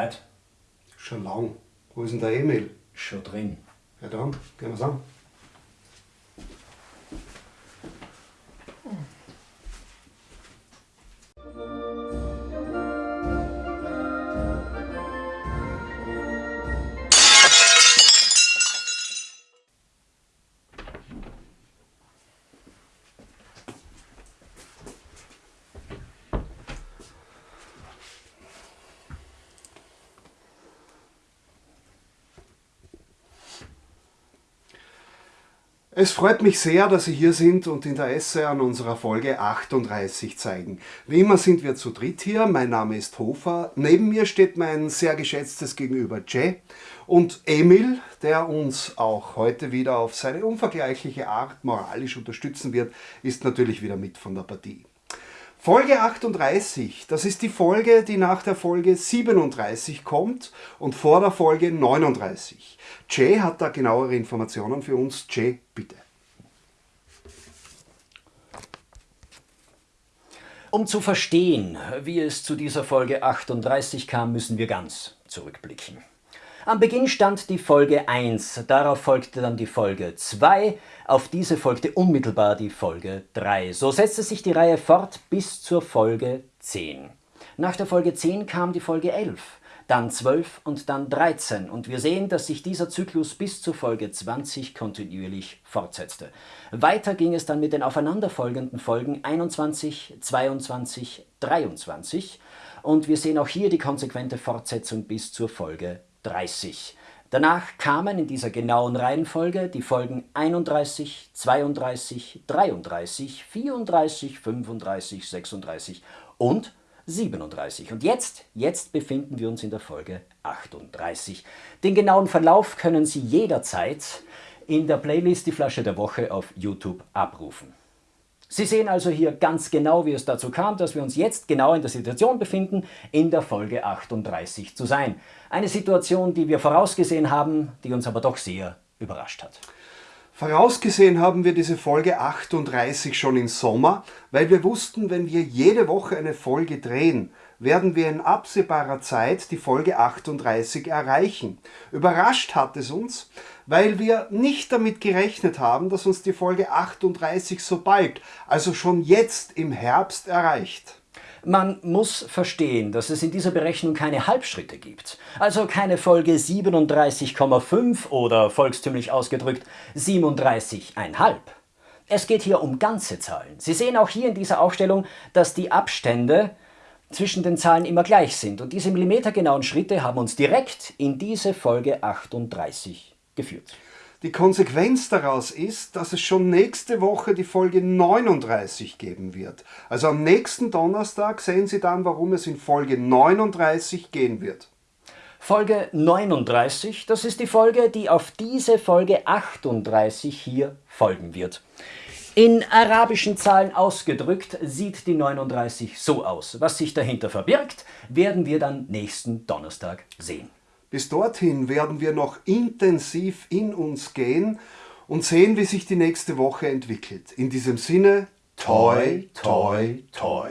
Heute? Schon lang. Wo ist denn der Emil? Schon drin. Ja dann, gehen wir's an. Es freut mich sehr, dass Sie hier sind und Interesse an unserer Folge 38 zeigen. Wie immer sind wir zu dritt hier. Mein Name ist Hofer. Neben mir steht mein sehr geschätztes Gegenüber Jay und Emil, der uns auch heute wieder auf seine unvergleichliche Art moralisch unterstützen wird, ist natürlich wieder mit von der Partie. Folge 38, das ist die Folge, die nach der Folge 37 kommt und vor der Folge 39. Jay hat da genauere Informationen für uns. Jay, bitte. Um zu verstehen, wie es zu dieser Folge 38 kam, müssen wir ganz zurückblicken. Am Beginn stand die Folge 1, darauf folgte dann die Folge 2, auf diese folgte unmittelbar die Folge 3. So setzte sich die Reihe fort bis zur Folge 10. Nach der Folge 10 kam die Folge 11, dann 12 und dann 13 und wir sehen, dass sich dieser Zyklus bis zur Folge 20 kontinuierlich fortsetzte. Weiter ging es dann mit den aufeinanderfolgenden Folgen 21, 22, 23 und wir sehen auch hier die konsequente Fortsetzung bis zur Folge 30. Danach kamen in dieser genauen Reihenfolge die Folgen 31, 32, 33, 34, 35, 36 und 37. Und jetzt, jetzt befinden wir uns in der Folge 38. Den genauen Verlauf können Sie jederzeit in der Playlist Die Flasche der Woche auf YouTube abrufen. Sie sehen also hier ganz genau, wie es dazu kam, dass wir uns jetzt genau in der Situation befinden, in der Folge 38 zu sein. Eine Situation, die wir vorausgesehen haben, die uns aber doch sehr überrascht hat. Vorausgesehen haben wir diese Folge 38 schon im Sommer, weil wir wussten, wenn wir jede Woche eine Folge drehen, werden wir in absehbarer Zeit die Folge 38 erreichen. Überrascht hat es uns, weil wir nicht damit gerechnet haben, dass uns die Folge 38 so bald, also schon jetzt im Herbst erreicht. Man muss verstehen, dass es in dieser Berechnung keine Halbschritte gibt. Also keine Folge 37,5 oder volkstümlich ausgedrückt 37,5. Es geht hier um ganze Zahlen. Sie sehen auch hier in dieser Aufstellung, dass die Abstände zwischen den Zahlen immer gleich sind. Und diese millimetergenauen Schritte haben uns direkt in diese Folge 38 geführt. Die Konsequenz daraus ist, dass es schon nächste Woche die Folge 39 geben wird. Also am nächsten Donnerstag sehen Sie dann, warum es in Folge 39 gehen wird. Folge 39, das ist die Folge, die auf diese Folge 38 hier folgen wird. In arabischen Zahlen ausgedrückt sieht die 39 so aus. Was sich dahinter verbirgt, werden wir dann nächsten Donnerstag sehen. Bis dorthin werden wir noch intensiv in uns gehen und sehen, wie sich die nächste Woche entwickelt. In diesem Sinne, toi, toi, toi.